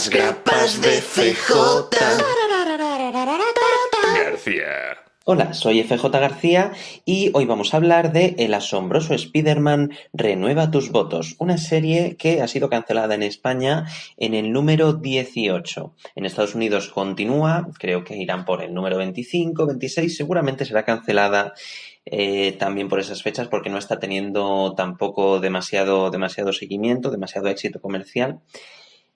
Las grapas de FJ. García. Hola, soy FJ García y hoy vamos a hablar de El asombroso Spider-Man Renueva tus votos, una serie que ha sido cancelada en España en el número 18. En Estados Unidos continúa, creo que irán por el número 25, 26, seguramente será cancelada eh, también por esas fechas porque no está teniendo tampoco demasiado, demasiado seguimiento, demasiado éxito comercial.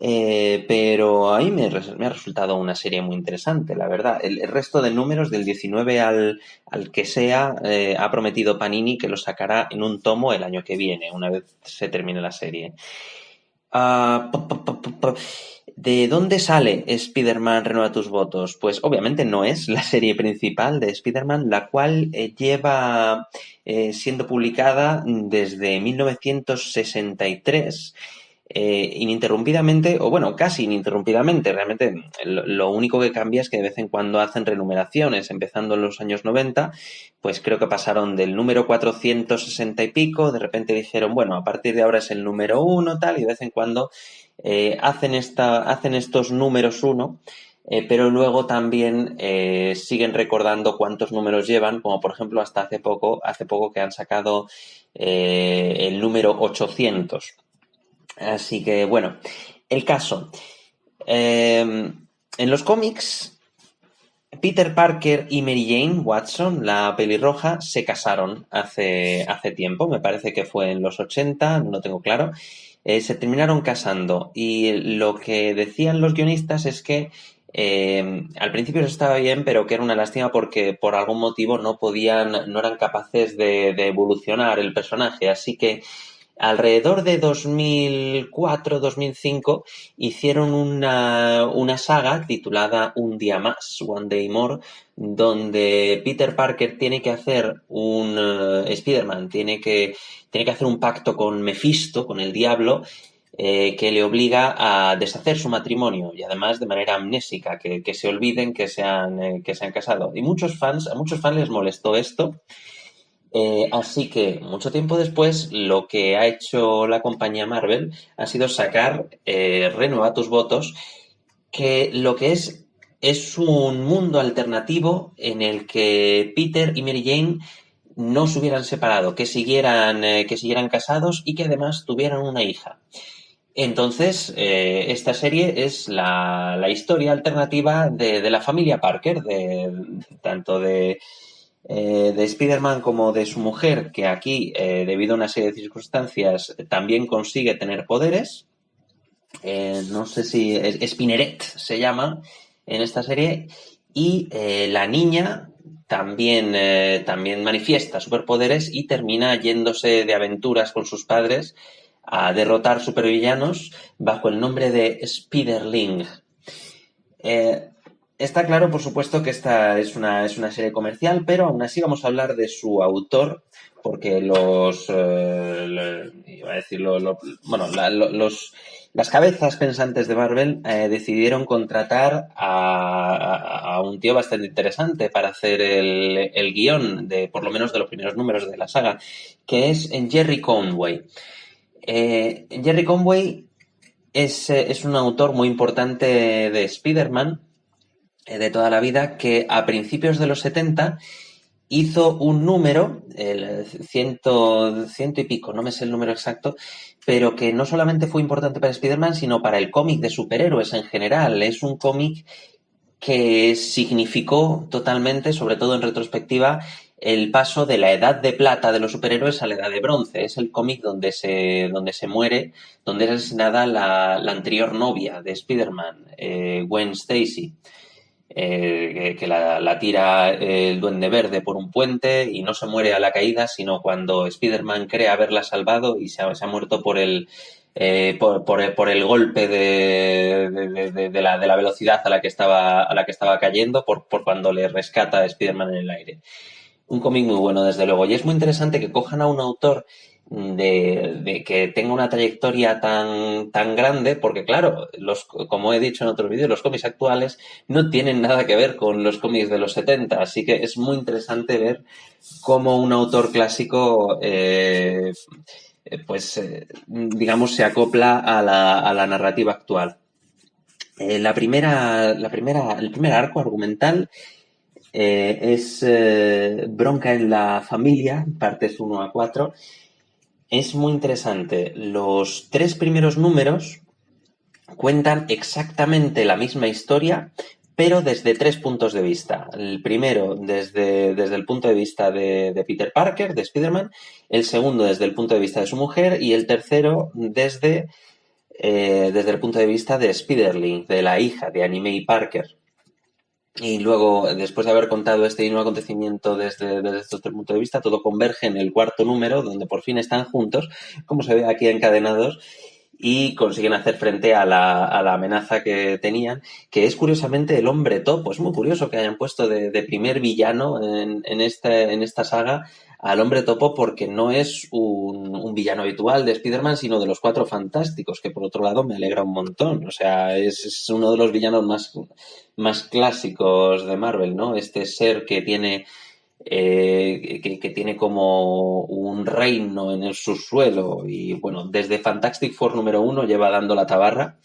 Eh, pero ahí me, me, ha resultado una serie muy interesante, la verdad. El, resto de números, del 19 al, al que sea, eh, ha prometido Panini que lo sacará en un tomo el año que viene, una vez se termine la serie. Uh, ¿De dónde sale Spider-Man Renueva tus votos? Pues obviamente no es la serie principal de Spider-Man, la cual eh, lleva siendo publicada desde 1963 eh, ininterrumpidamente, o bueno, casi ininterrumpidamente, realmente lo, lo, único que cambia es que de vez en cuando hacen renumeraciones, empezando en los años 90, pues creo que pasaron del número 460 y pico, de repente dijeron, bueno, a partir de ahora es el número 1, tal, y de vez en cuando eh, hacen, esta, hacen estos números 1, eh, pero luego también eh, siguen recordando cuántos números llevan, como por ejemplo hasta hace poco, hace poco que han sacado el número 800. Así que, bueno, el caso. Eh, en los cómics, Peter Parker y Mary Jane Watson, la pelirroja, se casaron hace, hace tiempo, me parece que fue en los 80, no tengo claro. Eh, se terminaron casando y lo que decían los guionistas es que eh, al principio estaba bien, pero que era una lástima porque por algún motivo no podían, no eran capaces de, de evolucionar el personaje, así que alrededor de 2004-2005 hicieron una, una, saga titulada Un día más, One Day More, donde Peter Parker tiene que hacer un uh, Spider-Man, tiene que, tiene que hacer un pacto con Mephisto, con el diablo, eh, que le obliga a deshacer su matrimonio y además de manera amnésica, que, que se olviden que se, han, eh, que se han casado. Y muchos fans, a muchos fans les molestó esto eh, así que, mucho tiempo después, lo que ha hecho la compañía Marvel ha sido sacar eh, Renueva tus votos, que lo que es es un mundo alternativo en el que Peter y Mary Jane no se hubieran separado, que siguieran, eh, que siguieran casados y que además tuvieran una hija. Entonces, eh, esta serie es la, la historia alternativa de, de, la familia Parker, de, tanto de, eh, de Spider-Man como de su mujer, que aquí, eh, debido a una serie de circunstancias, también consigue tener poderes. Eh, no sé si es, Spinneret se llama en esta serie. Y la niña también, también manifiesta superpoderes y termina yéndose de aventuras con sus padres a derrotar supervillanos bajo el nombre de Spiderling. Eh, Está claro, por supuesto, que esta es una, es una serie comercial, pero aún así vamos a hablar de su autor, porque los, eh, iba a decir, lo, lo, bueno, los, las cabezas pensantes de Marvel eh, decidieron contratar a, un tío bastante interesante para hacer el, el guion de, por lo menos, de los primeros números de la saga, que es Jerry Conway. Eh, Jerry Conway es, es un autor muy importante de Spider-Man, de toda la vida que a principios de los 70 hizo un número, el ciento, ciento y pico, no me sé el número exacto, pero que no solamente fue importante para Spider-Man, sino para el cómic de superhéroes en general. Es un cómic que significó totalmente, sobre todo en retrospectiva, el paso de la edad de plata de los superhéroes a la edad de bronce. Es el cómic donde se, donde se muere, donde es asesinada la, la anterior novia de Spider-Man, eh, Gwen Stacy eh, que, la, tira el Duende Verde por un puente y no se muere a la caída, sino cuando Spider-Man cree haberla salvado y se ha, muerto por el, eh, por, por, por, el golpe de, de, la, de la velocidad a la que estaba, a la que estaba cayendo, por, por cuando le rescata a Spider-Man en el aire. Un cómic muy bueno, desde luego. Y es muy interesante que cojan a un autor de, que tenga una trayectoria tan, tan grande, porque claro, los, como he dicho en otros vídeos, los cómics actuales no tienen nada que ver con los cómics de los 70, así que es muy interesante ver cómo un autor clásico, eh, pues, eh, digamos, se acopla a la, a la narrativa actual. Eh, la primera, la primera, el primer arco argumental es Bronca en la familia, partes 1 a 4. Es muy interesante. Los tres primeros números cuentan exactamente la misma historia, pero desde tres puntos de vista. El primero desde, desde el punto de vista de, Peter Parker, de Spider-Man, el segundo desde el punto de vista de su mujer y el tercero desde, eh, desde el punto de vista de Spiderling, de la hija de Anime Parker. Y luego, después de haber contado este nuevo acontecimiento desde, desde estos tres puntos de vista, todo converge en el cuarto número, donde por fin están juntos, como se ve aquí encadenados, y consiguen hacer frente a la, a la, amenaza que tenían, que es curiosamente el hombre topo. Es muy curioso que hayan puesto de, de primer villano en, en, este, en esta saga al hombre topo porque no es un, un villano habitual de Spider-Man, sino de los cuatro fantásticos, que por otro lado me alegra un montón. O sea, es, es uno de los villanos más, más clásicos de Marvel, ¿no? Este ser que tiene eh, que, tiene como un reino en el subsuelo y bueno, desde Fantastic Four número uno lleva dando la tabarra,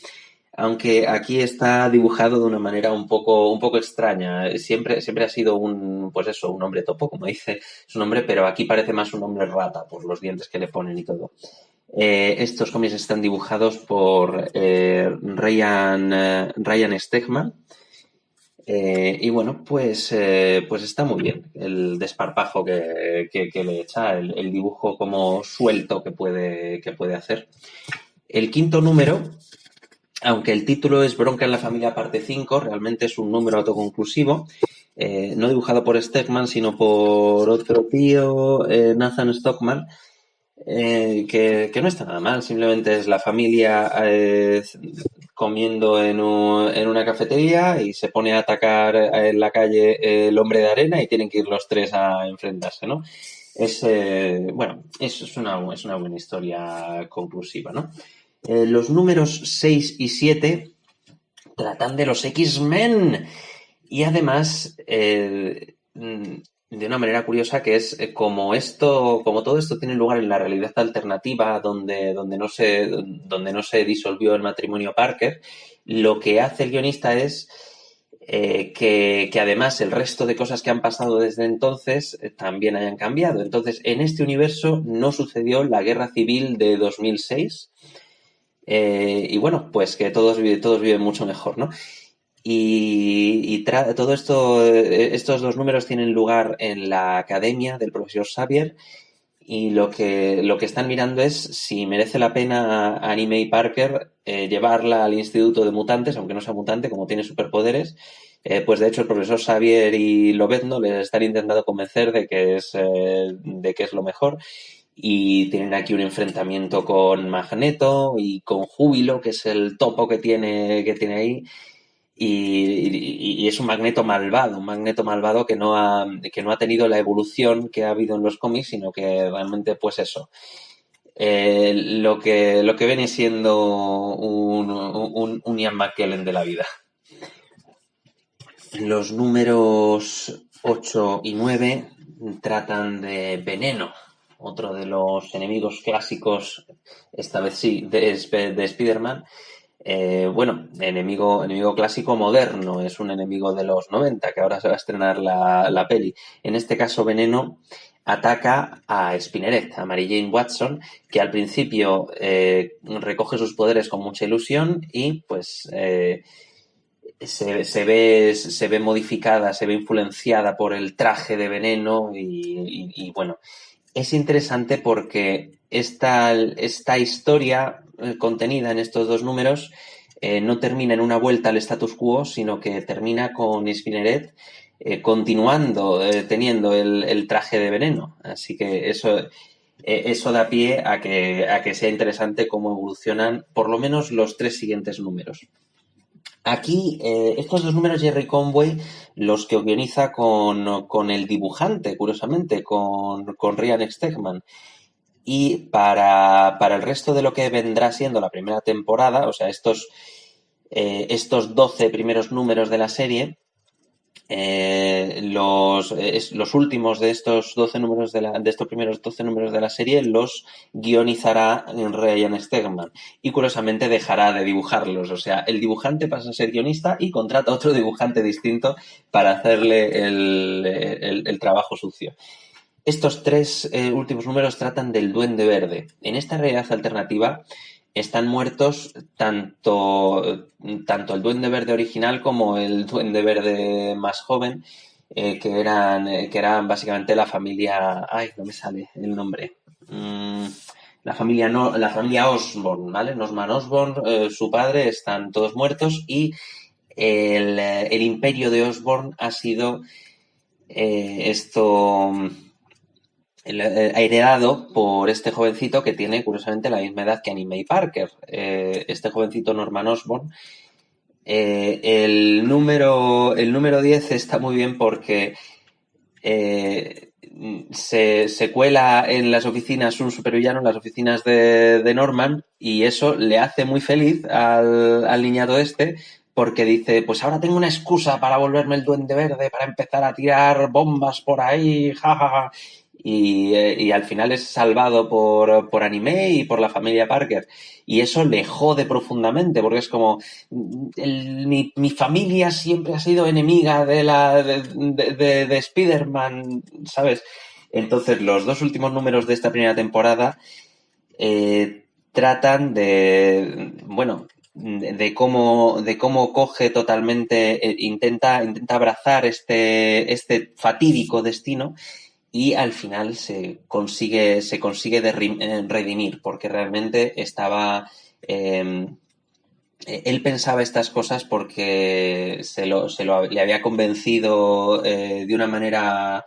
aunque aquí está dibujado de una manera un poco, un poco extraña. Siempre, siempre ha sido un, pues eso, un hombre topo, como dice su nombre, pero aquí parece más un hombre rata por los dientes que le ponen y todo. Eh, estos cómics están dibujados por eh, Ryan, Ryan Stegman, eh, y bueno, pues, eh, pues está muy bien el desparpajo que, le echa, el, dibujo como suelto que puede, que puede hacer. El quinto número, aunque el título es Bronca en la familia parte 5, realmente es un número autoconclusivo, eh, no dibujado por Stegman, sino por otro tío, Nathan Stockman, que, que, no está nada mal, simplemente es la familia comiendo en, en, una cafetería y se pone a atacar en la calle el hombre de arena y tienen que ir los tres a enfrentarse, ¿no? Es, eh, bueno, eso es una, es una buena historia conclusiva, ¿no? Eh, los números 6 y 7 tratan de los X-Men y además eh, de una manera curiosa que es eh, como esto, como todo esto tiene lugar en la realidad alternativa donde, donde, no, se, donde no se disolvió el matrimonio Parker, lo que hace el guionista es que, además el resto de cosas que han pasado desde entonces también hayan cambiado. Entonces, en este universo no sucedió la guerra civil de 2006. Y bueno, pues que todos, todos viven mucho mejor, ¿no? Y, todo esto, eh, estos dos números tienen lugar en la academia del profesor Xavier y lo que, lo que están mirando es si merece la pena a Anime y Parker eh, llevarla al Instituto de Mutantes, aunque no sea mutante, como tiene superpoderes. Eh, pues de hecho el profesor Xavier y Lobezno les están intentando convencer de que es, de que es lo mejor y tienen aquí un enfrentamiento con Magneto y con Júbilo, que es el topo que tiene, que tiene ahí y, es un magneto malvado, un magneto malvado que no, ha, que no ha tenido la evolución que ha habido en los cómics, sino que realmente, pues eso, eh, lo, que, lo que viene siendo un, un, un Ian McKellen de la vida. Los números 8 y 9 tratan de Veneno, otro de los enemigos clásicos, esta vez sí, de, de Spider-Man, eh, bueno, enemigo, enemigo clásico moderno, es un enemigo de los 90, que ahora se va a estrenar la, peli. En este caso, Veneno ataca a Spinneret, a Mary Jane Watson, que al principio eh, recoge sus poderes con mucha ilusión y pues eh, se, ve, se ve modificada, se ve influenciada por el traje de veneno y, bueno, es interesante porque esta, esta historia eh, contenida en estos dos números eh, no termina en una vuelta al status quo, sino que termina con Spinneret eh, continuando teniendo el, traje de veneno. Así que eso, eso da pie a que, a que sea interesante cómo evolucionan por lo menos los tres siguientes números. Aquí, estos dos números Jerry Conway los que organiza con, con el dibujante, curiosamente, con, con Ryan Stegman. Y para, para, el resto de lo que vendrá siendo la primera temporada, o sea, estos, eh, estos 12 primeros números de la serie, eh, los, últimos de estos 12 números de, la, de estos primeros 12 números de la serie los guionizará Ryan Stegman y curiosamente dejará de dibujarlos. O sea, el dibujante pasa a ser guionista y contrata a otro dibujante distinto para hacerle el, el, trabajo sucio. Estos tres eh, últimos números tratan del Duende Verde. En esta realidad alternativa, están muertos tanto, tanto el Duende Verde original como el Duende Verde más joven, eh, que, eran, eh, que eran básicamente la familia. Ay, no me sale el nombre. Mm, la familia, no, la familia Osborn, ¿vale? Norman Osborn, eh, su padre, están todos muertos y el, el imperio de Osborn ha sido esto heredado por este jovencito que tiene curiosamente la misma edad que Annie Mae Parker. Eh, este jovencito Norman Osborn. Eh, el, número, el número 10 está muy bien porque se, cuela en las oficinas un supervillano, en las oficinas de, Norman, y eso le hace muy feliz al, al niñato este, porque dice, pues ahora tengo una excusa para volverme el duende verde, para empezar a tirar bombas por ahí, jajaja y, eh, y, al final es salvado por, por anime y por la familia Parker. Y eso le jode profundamente, porque es como, mi, mi, familia siempre ha sido enemiga de la de, de, de, Spider-Man, ¿sabes? Entonces, los dos últimos números de esta primera temporada eh, tratan de, bueno, de cómo, de cómo coge totalmente, eh, intenta, intenta abrazar este, este fatídico destino y al final se consigue, se consigue eh, redimir, porque realmente estaba. Em, él pensaba estas cosas porque se lo, se lo le había convencido eh, de una manera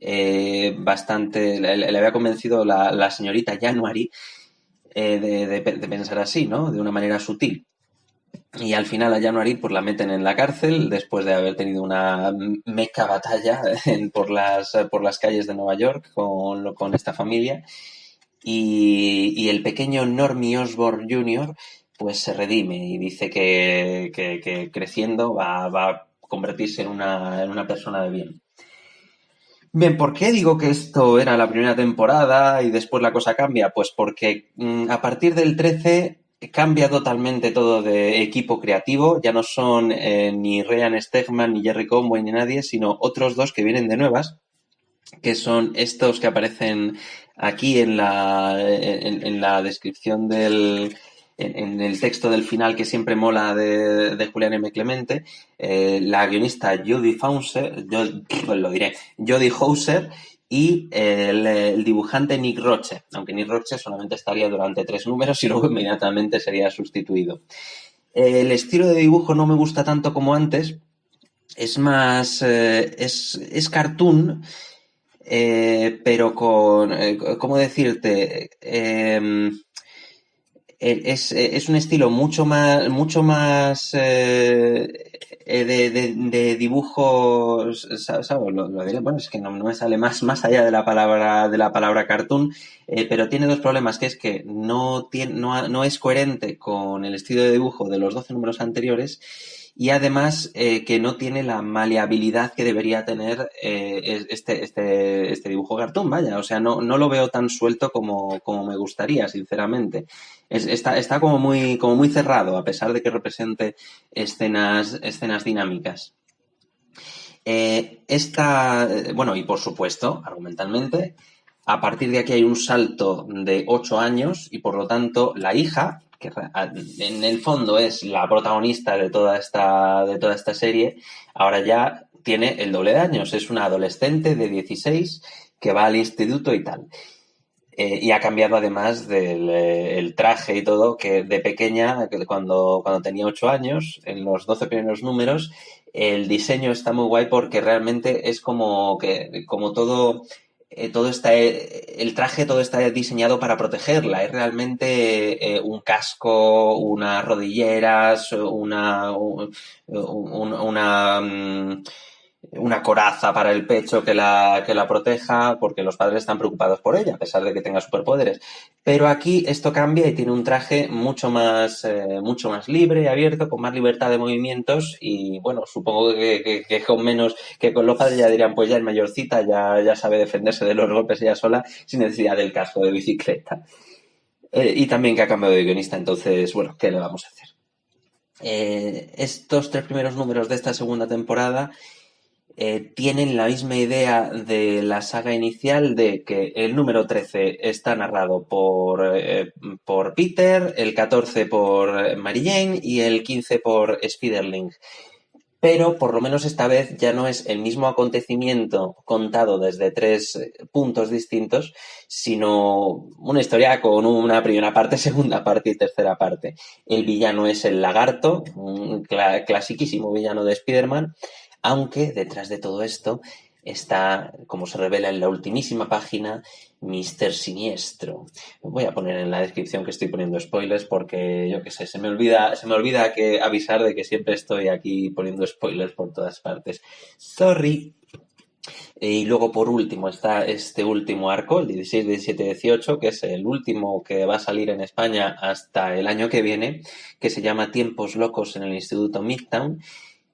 eh, bastante. Le, había convencido la, señorita January de, pensar así, ¿no? De una manera sutil. Y al final a January pues la meten en la cárcel después de haber tenido una meca batalla por, las, por las calles de Nueva York con, con esta familia. Y, el pequeño Normie Osborne Jr. pues se redime y dice que, creciendo va, a convertirse en una, en una persona de bien. Bien, ¿por qué digo que esto era la primera temporada y después la cosa cambia? Pues porque mm, a partir del 13 cambia totalmente todo de equipo creativo. Ya no son eh, ni Ryan Stegman, ni Jerry Conway, ni nadie, sino otros dos que vienen de nuevas, que son estos que aparecen aquí en la, en, la descripción del, en, el texto del final que siempre mola de, de Julián M. Clemente, eh, la guionista Judy Fauser, yo, lo diré, Jodie Hauser y el, dibujante Nick Roche, aunque Nick Roche solamente estaría durante tres números y luego inmediatamente sería sustituido. El estilo de dibujo no me gusta tanto como antes, es más, eh, es, es, cartoon, eh, pero con, eh, ¿cómo decirte? em eh, es, eh, es, un estilo mucho más, mucho más eh, de, de, dibujos, ¿sabes? Lo, diré, bueno, es que no, me sale más, más allá de la palabra, de la palabra cartoon, pero tiene dos problemas, que es que no, tiene, no, no es coherente con el estilo de dibujo de los 12 números anteriores y además eh, que no tiene la maleabilidad que debería tener eh, este, este, este, dibujo cartoon, vaya, o sea, no, no lo veo tan suelto como, como me gustaría, sinceramente. está, está como, muy, como muy cerrado, a pesar de que represente escenas, escenas dinámicas. Eh, bueno, y por supuesto, argumentalmente, a partir de aquí hay un salto de ocho años y por lo tanto la hija, que en el fondo es la protagonista de toda esta, de toda esta serie, ahora ya tiene el doble de años. Es una adolescente de 16 que va al instituto y tal. Eh, y ha cambiado además del eh, traje y todo, que de pequeña, cuando, cuando tenía 8 años, en los 12 primeros números, el diseño está muy guay porque realmente es como que, como todo eh, todo está, eh, el traje todo está diseñado para protegerla. Es realmente eh, un casco, unas rodilleras, una, una, mm, una coraza para el pecho que la, que la proteja, porque los padres están preocupados por ella, a pesar de que tenga superpoderes. Pero aquí esto cambia y tiene un traje mucho más, eh, mucho más libre, abierto, con más libertad de movimientos y bueno, supongo que, con menos, que con los padres ya dirían, pues ya es mayorcita, ya, ya sabe defenderse de los golpes ella sola, sin necesidad del casco de bicicleta. Eh, y también que ha cambiado de guionista, entonces, bueno, ¿qué le vamos a hacer? Eh, estos tres primeros números de esta segunda temporada eh, tienen la misma idea de la saga inicial de que el número 13 está narrado por, eh, por Peter, el 14 por Mary Jane y el 15 por Spiderling. Pero por lo menos esta vez ya no es el mismo acontecimiento contado desde tres eh, puntos distintos, sino una historia con una primera parte, segunda parte y tercera parte. El villano es el lagarto, un clasiquísimo villano de Spider-Man, aunque detrás de todo esto está, como se revela en la ultimísima página, Mister Siniestro. Voy a poner en la descripción que estoy poniendo spoilers porque yo qué sé, se me olvida, se me olvida que avisar de que siempre estoy aquí poniendo spoilers por todas partes. Sorry. Y luego por último está este último arco, el 16, 17, 18, que es el último que va a salir en España hasta el año que viene, que se llama Tiempos Locos en el Instituto Midtown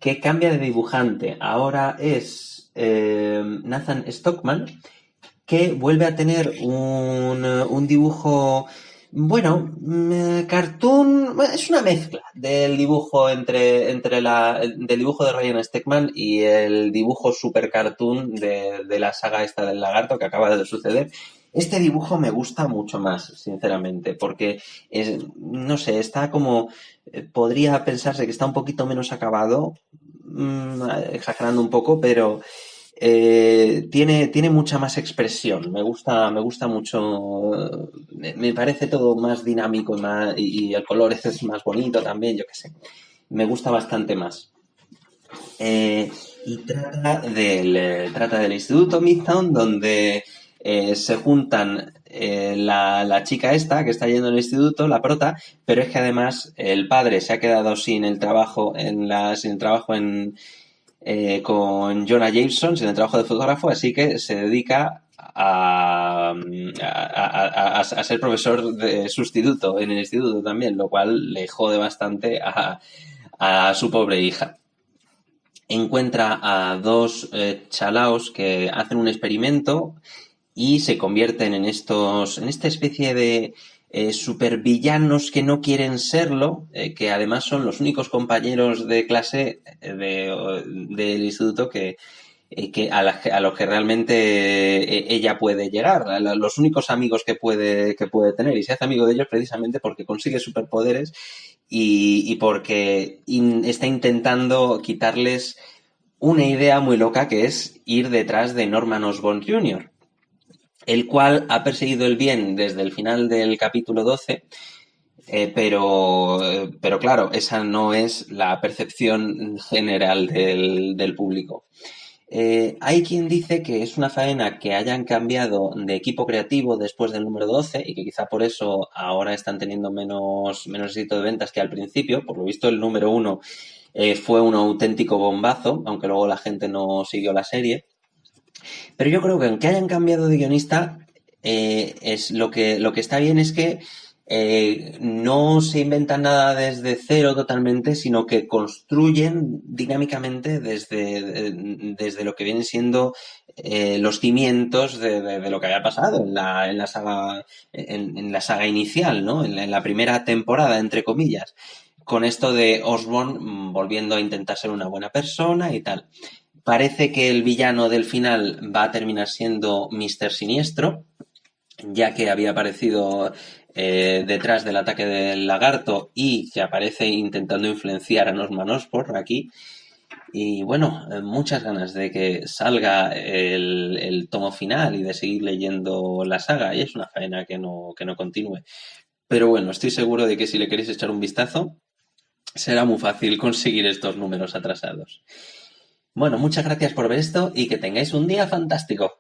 que cambia de dibujante. Ahora es eh, Nathan Stockman, que vuelve a tener un, dibujo, bueno, mm, cartoon, es una mezcla del dibujo entre, entre la, del dibujo de Ryan Steckman y el dibujo super cartoon de, de la saga esta del lagarto que acaba de suceder. Este dibujo me gusta mucho más, sinceramente, porque es, no sé, está como, eh, podría pensarse que está un poquito menos acabado, mm, exagerando un poco, pero eh, tiene, tiene mucha más expresión. Me gusta, me gusta mucho, me, parece todo más dinámico y, el color es más bonito también, yo qué sé. Me gusta bastante más. Eh, y trata del, trata del Instituto Midtown, donde eh, se juntan eh, la, chica esta que está yendo al instituto, la prota, pero es que además el padre se ha quedado sin el trabajo en la, sin el trabajo en, eh, con Jonah Jameson, sin el trabajo de fotógrafo, así que se dedica a, a, ser profesor de sustituto en el instituto también, lo cual le jode bastante a, su pobre hija. Encuentra a dos chalaos que hacen un experimento y se convierten en estos, en esta especie de eh, supervillanos que no quieren serlo, eh, que además son los únicos compañeros de clase eh, de, del instituto que, que a, a, los que realmente ella puede llegar, los únicos amigos que puede, que puede tener, y se hace amigo de ellos precisamente porque consigue superpoderes y, y porque está intentando quitarles una idea muy loca que es ir detrás de Norman Osborn Jr el cual ha perseguido el bien desde el final del capítulo 12, eh, pero, pero claro, esa no es la percepción general del, público. Eh, hay quien dice que es una faena que hayan cambiado de equipo creativo después del número 12 y que quizá por eso ahora están teniendo menos, menos éxito de ventas que al principio. Por lo visto, el número 1 eh, fue un auténtico bombazo, aunque luego la gente no siguió la serie. Pero yo creo que aunque hayan cambiado de guionista, eh, es lo que, lo que está bien es que eh, no se inventan nada desde cero totalmente, sino que construyen dinámicamente desde, desde lo que vienen siendo eh, los cimientos de, lo que había pasado en la, en la saga, en, la saga inicial, ¿no? En la, primera temporada, entre comillas. Con esto de Osborn volviendo a intentar ser una buena persona y tal. Parece que el villano del final va a terminar siendo Mr. Siniestro, ya que había aparecido eh, detrás del ataque del lagarto y que aparece intentando influenciar a Norman Osborn aquí. Y bueno, eh, muchas ganas de que salga el, tomo final y de seguir leyendo la saga. Y es una faena que no, que no continúe. Pero bueno, estoy seguro de que si le queréis echar un vistazo, será muy fácil conseguir estos números atrasados. Bueno, muchas gracias por ver esto y que tengáis un día fantástico.